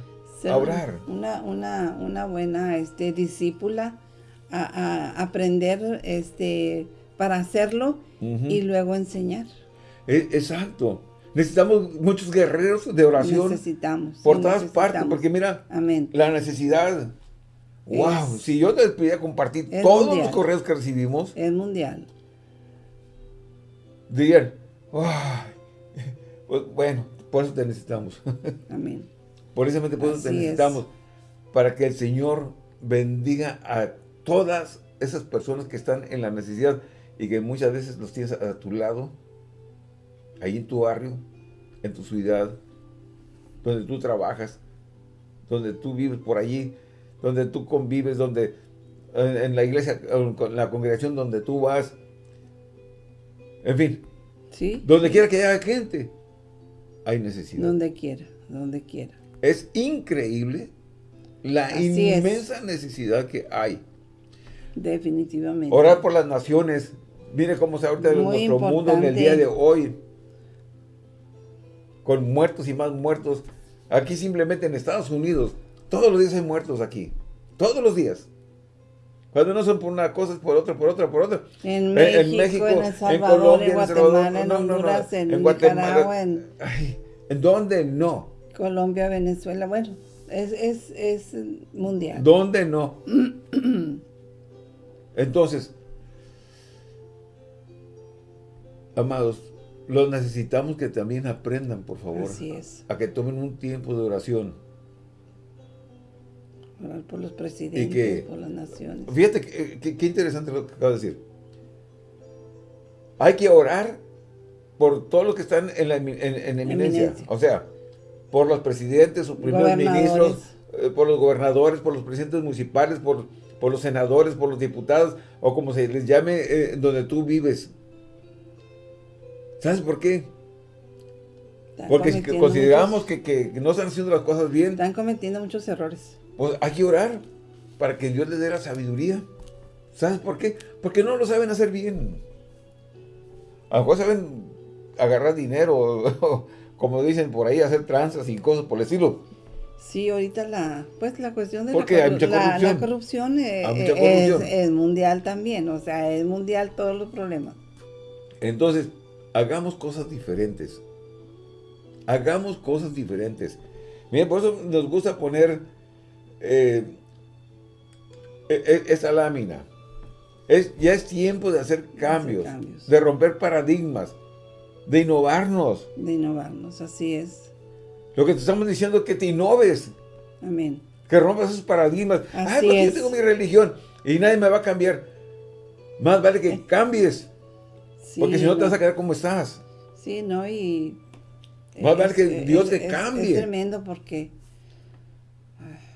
A: a orar.
B: Una, una, una buena este, discípula a, aprender este, para hacerlo y luego enseñar.
A: E, exacto. Necesitamos muchos guerreros de oración.
B: Necesitamos.
A: Por todas partes, porque mira, la necesidad. ¡Wow! si yo te pudiera compartir todos los correos que recibimos.
B: Es mundial.
A: Dirían, pues, bueno, por eso te necesitamos.
B: Amén.
A: Por eso te necesitamos. Para que el Señor bendiga a todas esas personas que están en la necesidad y que muchas veces los tienes a tu lado, ahí en tu barrio, en tu ciudad, donde tú trabajas, donde tú vives por allí, donde tú convives, donde en, la iglesia, en la congregación donde tú vas, en fin,
B: ¿Sí?
A: donde quiera que haya gente, hay necesidad.
B: Donde quiera, donde quiera.
A: Es increíble la inmensa necesidad que hay.
B: Definitivamente.
A: Orar por las naciones. Mire cómo se ahorita nuestro mundo en el día de hoy. Con muertos y más muertos. Aquí simplemente en Estados Unidos, todos los días hay muertos aquí. Todos los días. Cuando no son por una cosa, es por otra, por otra, por otra.
B: En, México, en El Salvador, en, Colombia, en Guatemala, en, Honduras, en, Nicaragua, en...
A: ¿En dónde no?
B: Colombia, Venezuela, bueno, es, es, es mundial.
A: ¿Dónde no? Entonces, amados, los necesitamos que también aprendan, por favor.
B: Así es.
A: A que tomen un tiempo de oración.
B: Orar por los presidentes, por las naciones.
A: Fíjate qué interesante lo que acabo de decir. Hay que orar por todos los que están en, la, en, eminencia. O sea, por los presidentes, sus primeros ministros, eh, por los gobernadores, por los presidentes municipales, por, por los senadores, por los diputados, o como se les llame eh, donde tú vives. ¿Sabes por qué? Porque si consideramos que, no están haciendo las cosas bien.
B: Están cometiendo muchos errores.
A: Pues hay que orar para que Dios les dé la sabiduría. ¿Sabes por qué? Porque no lo saben hacer bien. A lo mejor saben agarrar dinero, como dicen por ahí, hacer tranzas y cosas por el estilo.
B: Sí, ahorita la, pues la cuestión de
A: la, corrupción,
B: la, corrupción, eh, Es, mundial también, o sea, es mundial todos los problemas.
A: Entonces, hagamos cosas diferentes. Hagamos cosas diferentes. Miren, por eso nos gusta poner eh, e, e, esa lámina. Es, ya es tiempo de hacer cambios, de romper paradigmas, de innovarnos.
B: De innovarnos, así es.
A: Lo que te estamos diciendo es que te innoves.
B: Amén.
A: Que rompas esos paradigmas. Así Ay, yo tengo mi religión y nadie me va a cambiar. Más vale que cambies. porque si no te vas a quedar como estás.
B: Sí, ¿no? Y...
A: Más vale que Dios te cambie.
B: Es tremendo porque...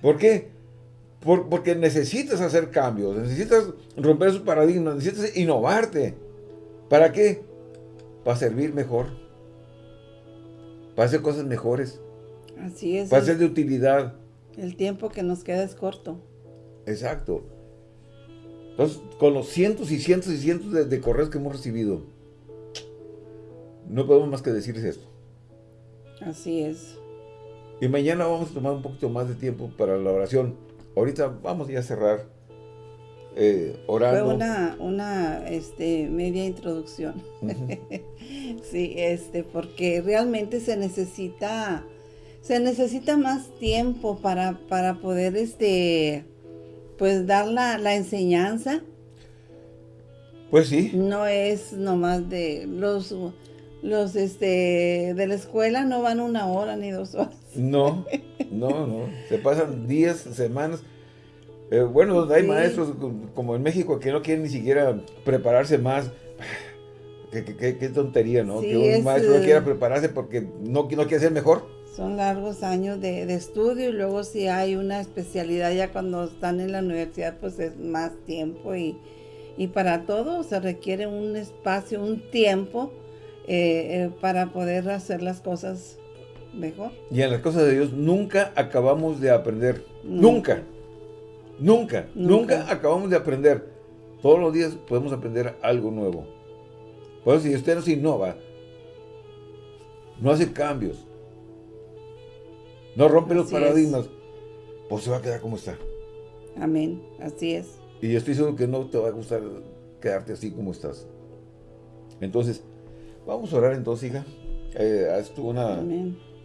A: ¿Por qué? porque necesitas hacer cambios, necesitas romper esos paradigmas, necesitas innovarte. ¿Para qué? Para servir mejor. Para hacer cosas mejores.
B: Así es.
A: Para ser de utilidad.
B: El tiempo que nos queda es corto.
A: Exacto. Entonces, con los cientos y cientos y cientos de, correos que hemos recibido, no podemos más que decirles esto.
B: Así es.
A: Y mañana vamos a tomar un poquito más de tiempo para la oración. Ahorita vamos ya a cerrar eh, orando.
B: Fue una, una este, media introducción. sí, este, porque realmente se necesita, se necesita más tiempo para, para poder, este, pues dar la, la enseñanza.
A: Pues sí.
B: No es nomás de los los este de la escuela no van una hora ni dos horas.
A: No, no, no. Se pasan días, semanas. Eh, bueno, hay maestros como en México que no quieren ni siquiera prepararse más. Qué, tontería, ¿no? que un maestro no quiera eh, prepararse porque no, no quiere ser mejor.
B: Son largos años de, de, estudio y luego si hay una especialidad ya cuando están en la universidad pues es más tiempo y, y para todo se requiere un espacio, un tiempo eh, para poder hacer las cosas mejor.
A: Y en las cosas de Dios nunca acabamos de aprender. Nunca. Nunca, nunca, acabamos de aprender. Todos los días podemos aprender algo nuevo. Por eso si usted no se innova, no hace cambios, no rompe los paradigmas, pues se va a quedar como está.
B: Amén, así es.
A: Y yo estoy seguro que no te va a gustar quedarte así como estás. Entonces, vamos a orar entonces, hija. Eh, haz tú una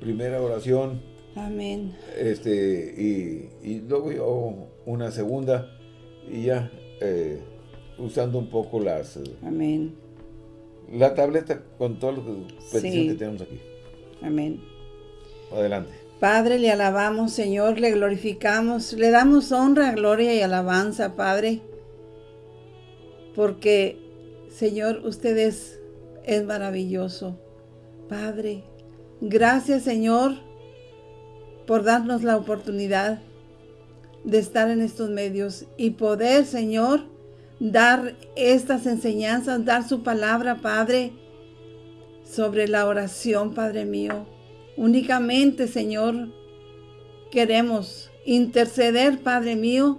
A: primera oración
B: Amén.
A: Este, y, luego yo una segunda y ya eh, usando un poco las...
B: Amén.
A: La tableta con todo lo que, que tenemos aquí.
B: Amén.
A: Adelante.
B: Padre, le alabamos, Señor, le glorificamos, le damos honra, gloria y alabanza, Padre, porque, Señor, usted es, es maravilloso. Padre, gracias, Señor, por darnos la oportunidad de estar en estos medios y poder, Señor, dar estas enseñanzas, dar su palabra, Padre, sobre la oración, Padre mío. Únicamente, Señor, queremos interceder, Padre mío,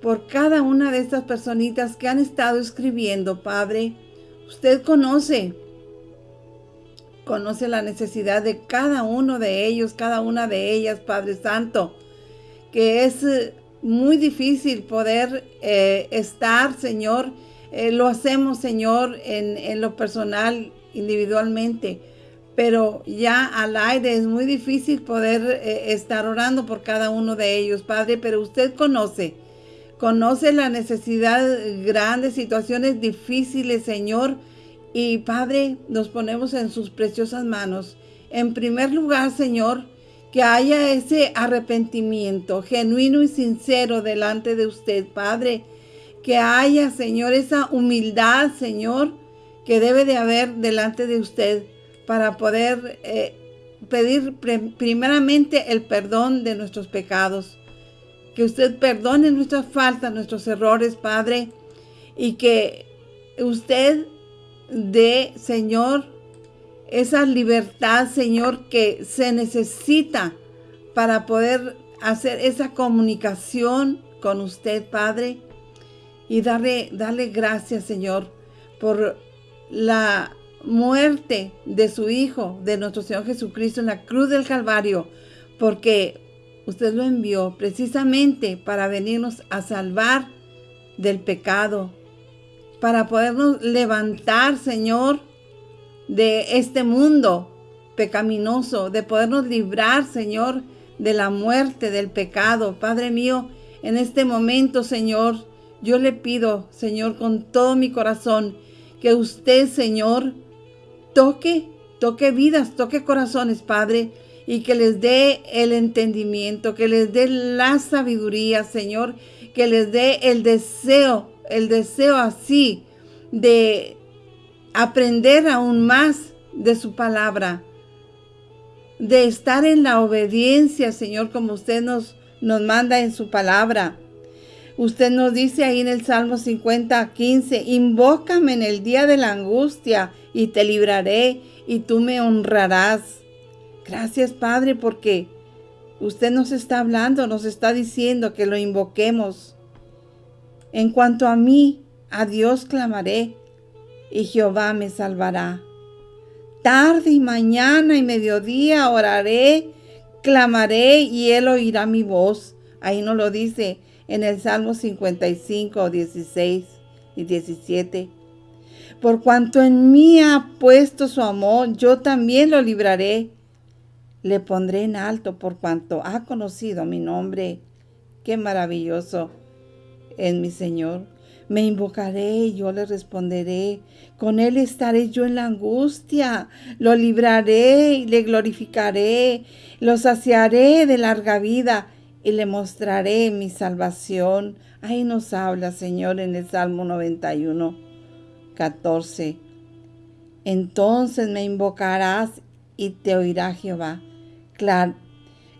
B: por cada una de estas personitas que han estado escribiendo, Padre. Usted conoce, conoce la necesidad de cada uno de ellos, cada una de ellas, Padre Santo, que es eh, muy difícil poder eh, estar, Señor. Eh, lo hacemos, Señor, en, en lo personal, individualmente pero ya al aire es muy difícil poder eh, estar orando por cada uno de ellos, Padre, pero usted conoce, conoce la necesidad, grandes situaciones difíciles, Señor, y Padre, nos ponemos en sus preciosas manos. En primer lugar, Señor, que haya ese arrepentimiento genuino y sincero delante de usted, Padre, que haya, Señor, esa humildad, Señor, que debe de haber delante de usted para poder eh, pedir primeramente el perdón de nuestros pecados. Que usted perdone nuestras faltas, nuestros errores, Padre, y que usted dé, Señor, esa libertad, Señor, que se necesita para poder hacer esa comunicación con usted, Padre, y darle, darle gracias, Señor, por la muerte de su Hijo, de nuestro Señor Jesucristo en la cruz del Calvario, porque usted lo envió precisamente para venirnos a salvar del pecado, para podernos levantar, Señor, de este mundo pecaminoso, de podernos librar, Señor, de la muerte, del pecado. Padre mío, en este momento, Señor, yo le pido, Señor, con todo mi corazón, que usted, Señor, toque, toque vidas, toque corazones, Padre, y que les dé el entendimiento, que les dé la sabiduría, Señor, que les dé el deseo, el deseo así de aprender aún más de su palabra, de estar en la obediencia, Señor, como usted nos, nos manda en su palabra. Usted nos dice ahí en el Salmo 50, 15, invócame en el día de la angustia y te libraré y tú me honrarás. Gracias, Padre, porque usted nos está hablando, nos está diciendo que lo invoquemos. En cuanto a mí, a Dios clamaré y Jehová me salvará. Tarde y mañana y mediodía oraré, clamaré y él oirá mi voz. Ahí nos lo dice en el Salmo 55, 16 y 17. Por cuanto en mí ha puesto su amor, yo también lo libraré. Le pondré en alto por cuanto ha conocido mi nombre. Qué maravilloso es mi Señor. Me invocaré y yo le responderé. Con él estaré yo en la angustia. Lo libraré y le glorificaré. Lo saciaré de larga vida y le mostraré mi salvación. Ahí nos habla, Señor, en el Salmo 91. 14. Entonces me invocarás y te oirá Jehová.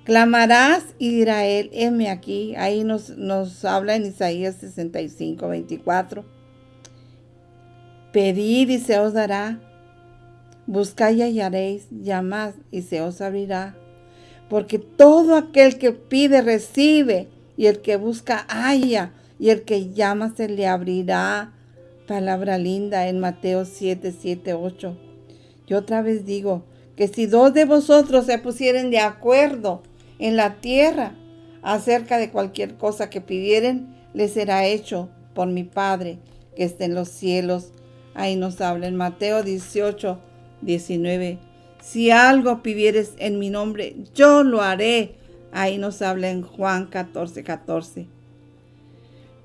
B: clamarás y dirá él, heme aquí. Ahí nos, nos habla en Isaías 65, 24. Pedid y se os dará. Buscad y hallaréis. Llamad y se os abrirá. Porque todo aquel que pide recibe, y el que busca halla, y el que llama se le abrirá. Palabra linda en Mateo 7, 7, 8. Yo otra vez digo que si dos de vosotros se pusieren de acuerdo en la tierra acerca de cualquier cosa que pidieren, les será hecho por mi Padre que está en los cielos. Ahí nos habla en Mateo 18, 19. Si algo pidieres en mi nombre, yo lo haré. Ahí nos habla en Juan 14, 14.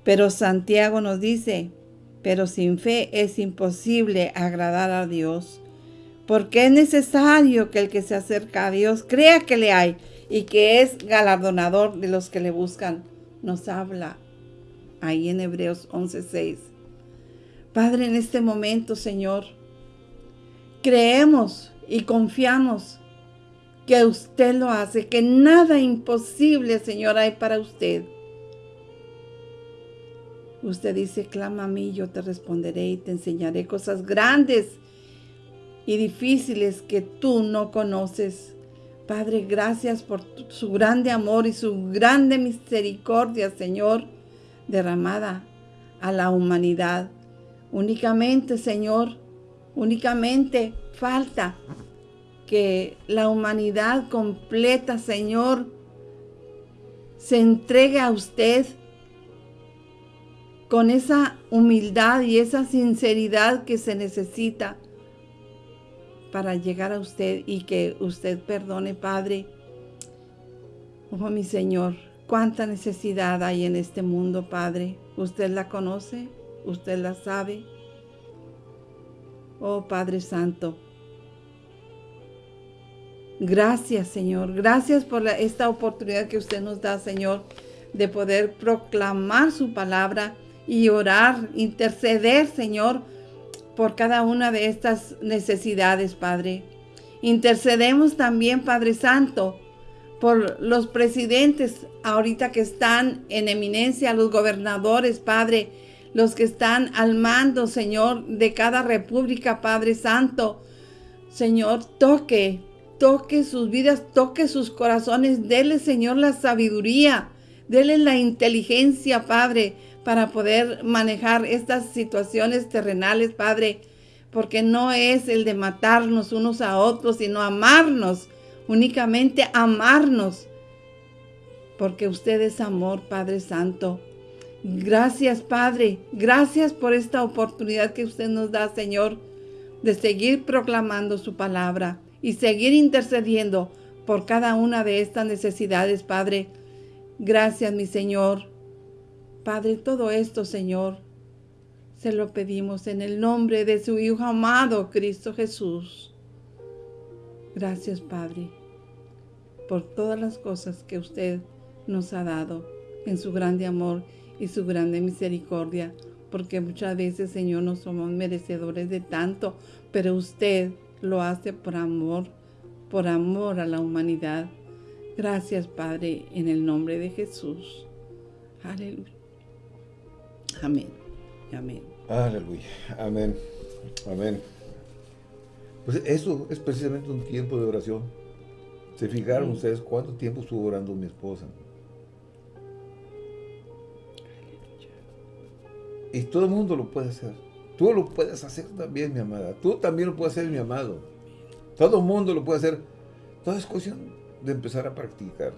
B: Pero Santiago nos dice, pero sin fe es imposible agradar a Dios, porque es necesario que el que se acerca a Dios crea que le hay y que es galardonador de los que le buscan. Nos habla ahí en Hebreos 11:6. Padre, en este momento, Señor, creemos y confiamos que usted lo hace, que nada imposible, Señor, hay para usted. Usted dice, clama a mí, yo te responderé y te enseñaré cosas grandes y difíciles que tú no conoces. Padre, gracias por su grande amor y su grande misericordia, Señor, derramada a la humanidad. Únicamente, Señor, únicamente falta que la humanidad completa, Señor, se entregue a usted con esa humildad y esa sinceridad que se necesita para llegar a usted y que usted perdone, Padre. Oh, mi Señor, cuánta necesidad hay en este mundo, Padre. Usted la conoce, usted la sabe. Oh, Padre Santo, Gracias, Señor. Gracias por esta oportunidad que usted nos da, Señor, de poder proclamar su palabra y orar, interceder, Señor, por cada una de estas necesidades, Padre. Intercedemos también, Padre Santo, por los presidentes ahorita que están en eminencia, los gobernadores, Padre, los que están al mando, Señor, de cada república, Padre Santo. Señor, toque, toque sus vidas, toque sus corazones, dele, Señor, la sabiduría, dele la inteligencia, Padre, para poder manejar estas situaciones terrenales, Padre, porque no es el de matarnos unos a otros, sino amarnos, únicamente amarnos, porque usted es amor, Padre Santo. Gracias, Padre, gracias por esta oportunidad que usted nos da, Señor, de seguir proclamando su palabra y seguir intercediendo por cada una de estas necesidades, Padre. Gracias, mi Señor. Padre, todo esto, Señor, se lo pedimos en el nombre de su Hijo amado, Cristo Jesús. Gracias, Padre, por todas las cosas que usted nos ha dado en su grande amor y su grande misericordia, porque muchas veces, Señor, no somos merecedores de tanto, pero usted lo hace por amor, por amor a la humanidad. Gracias, Padre, en el nombre de Jesús. Aleluya. Amén. Amén.
A: Aleluya. Amén. Amén. Pues eso es precisamente un tiempo de oración. ¿Se fijaron ustedes cuánto tiempo estuvo orando mi esposa? Y todo el mundo lo puede hacer. Tú lo puedes hacer también, mi amada. Tú también lo puedes hacer, mi amado. Todo el mundo lo puede hacer. Toda es cuestión de empezar a practicar.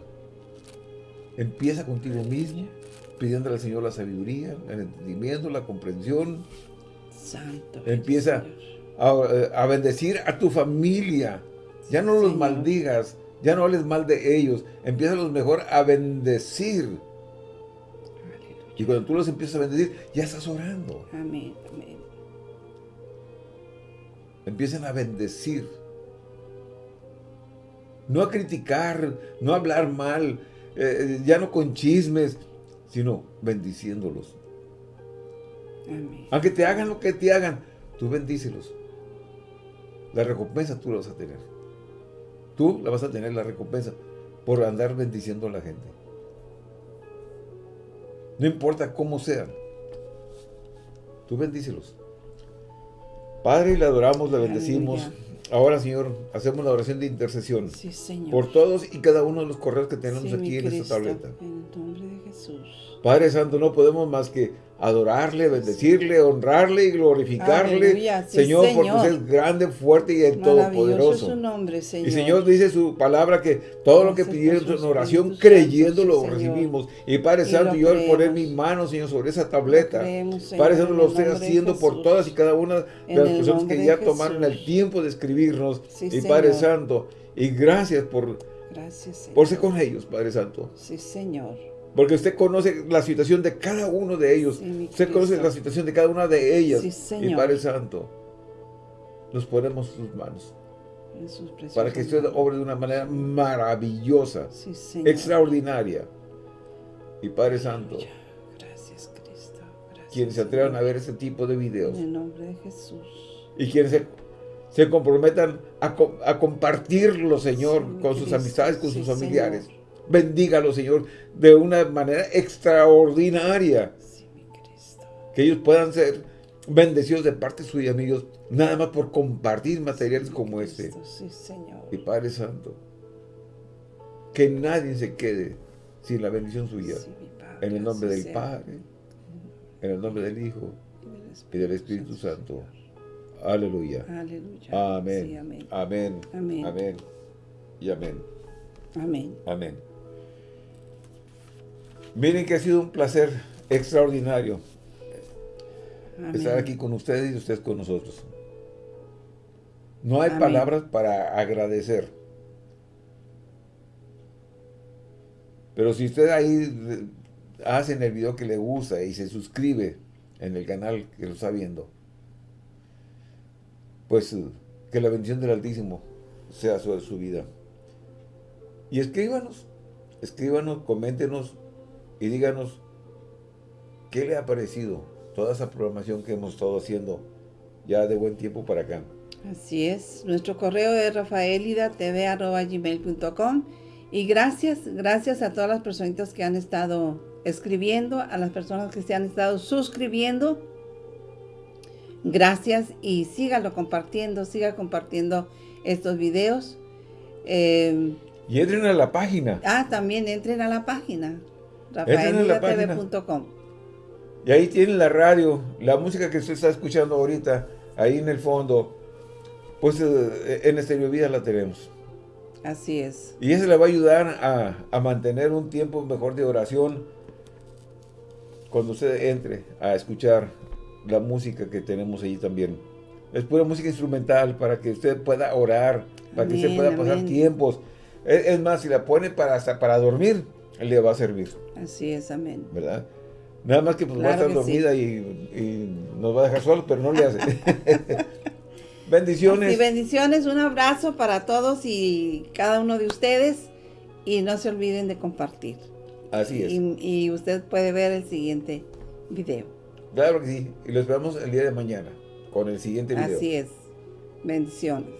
A: Empieza contigo mismo, pidiéndole al Señor la sabiduría, el entendimiento, la comprensión. Santo. Empieza a, a, bendecir a tu familia. Ya no los maldigas, ya no hables mal de ellos. Empieza los mejor a bendecir. Y cuando tú los empiezas a bendecir, ya estás orando.
B: Amén, amén
A: empiecen a bendecir. No a criticar, no a hablar mal, eh, ya no con chismes, sino bendiciéndolos. Aunque te hagan lo que te hagan, tú bendícelos. La recompensa tú la vas a tener. Tú la vas a tener la recompensa por andar bendiciendo a la gente. No importa cómo sean. Tú bendícelos. Padre, le adoramos, le bendecimos. Ahora, Señor, hacemos la oración de intercesión.
B: Sí, Señor.
A: Por todos y cada uno de los correos que tenemos aquí en esta tableta.
B: En el nombre de Jesús.
A: Padre Santo, no podemos más que adorarle, bendecirle, honrarle y glorificarle,
B: sí,
A: Señor, porque usted es grande, fuerte y
B: es
A: todopoderoso.
B: su nombre, Señor.
A: Y Señor dice su palabra que todo lo que pidieron en oración, creyendo lo recibimos. Y Padre
B: Y
A: Santo, yo al poner mis manos, Señor, sobre esa tableta,
B: creemos, Señor,
A: Padre Santo, lo estoy haciendo por todas y cada una de
B: En
A: las personas que ya tomaron el tiempo de escribirnos.
B: Sí,
A: y Padre
B: Señor.
A: Santo, y gracias por,
B: Gracias,
A: por ser con ellos, Padre Santo.
B: Sí, Señor.
A: Porque usted conoce la situación de cada uno de ellos. Usted conoce la situación de cada una de ellas.
B: Sí,
A: y
B: Señor.
A: Padre Santo, nos ponemos sus manos.
B: En sus preciosos
A: Para que usted obre de una manera maravillosa,
B: Sí, Señor.
A: extraordinaria. Y Padre Santo,
B: Gracias, Cristo. Gracias,
A: quienes se atrevan a ver ese tipo de videos
B: En el nombre de Jesús.
A: y quienes se, se comprometan a, co- a compartirlo, Señor,
B: Sí,
A: con sus amistades, con
B: Sí,
A: sus familiares.
B: Señor.
A: Bendígalo, Señor, de una manera extraordinaria.
B: Sí, mi Cristo.
A: Que ellos puedan ser bendecidos de parte suya, amigos, nada más por compartir materiales como
B: Cristo,
A: este.
B: Sí, Señor.
A: Y Padre Santo, que nadie se quede sin la bendición suya.
B: Sí, mi Padre,
A: En el nombre del
B: sea.
A: Padre, en el nombre del Hijo
B: Y del
A: Espíritu Santo. Aleluya.
B: Aleluya.
A: Amén.
B: Amén.
A: Amén.
B: Amén.
A: Y amén.
B: Amén.
A: Amén. Miren que ha sido un placer extraordinario
B: Amén.
A: estar aquí con ustedes y ustedes con nosotros. No hay
B: Amén.
A: palabras para agradecer. Pero si usted ahí eh, hace en el video que le gusta y se suscribe en el canal que lo está viendo, pues eh, que la bendición del Altísimo sea sobre su vida. Y escríbanos, escríbanos, coméntenos y díganos qué le ha parecido toda esa programación que hemos estado haciendo ya de buen tiempo para acá.
B: Así es. Nuestro correo es rafaelidatv.gmail.com y gracias, gracias a todas las personitas que han estado escribiendo, a las personas que se han estado suscribiendo. Gracias y sígalo compartiendo, siga compartiendo estos videos. Eh,
A: Y entren a la página.
B: ah, también entren a la página Rafaelidatv.com.
A: Y ahí tienen la radio, la música que usted está escuchando ahorita, ahí en el fondo, pues eh, en Estéreo Vida la tenemos.
B: Así es.
A: Y eso le va a ayudar a, a mantener un tiempo mejor de oración cuando usted entre a escuchar la música que tenemos allí también. Es pura música instrumental para que usted pueda orar, para que usted pueda pasar
B: amén.
A: tiempos. Es, es más, si la pone para, hasta para dormir, le va a servir,
B: Así es, amén.
A: ¿verdad? Nada más que pues, va a estar
B: sí.
A: dormida y, y nos va a dejar solos, pero no le hace. Bendiciones.
B: Y bendiciones, un abrazo para todos y cada uno de ustedes. Y no se olviden de compartir.
A: Así es.
B: Y, y usted puede ver el siguiente video.
A: Claro que sí. Y lo esperamos el día de mañana con el siguiente video.
B: Así es. Bendiciones.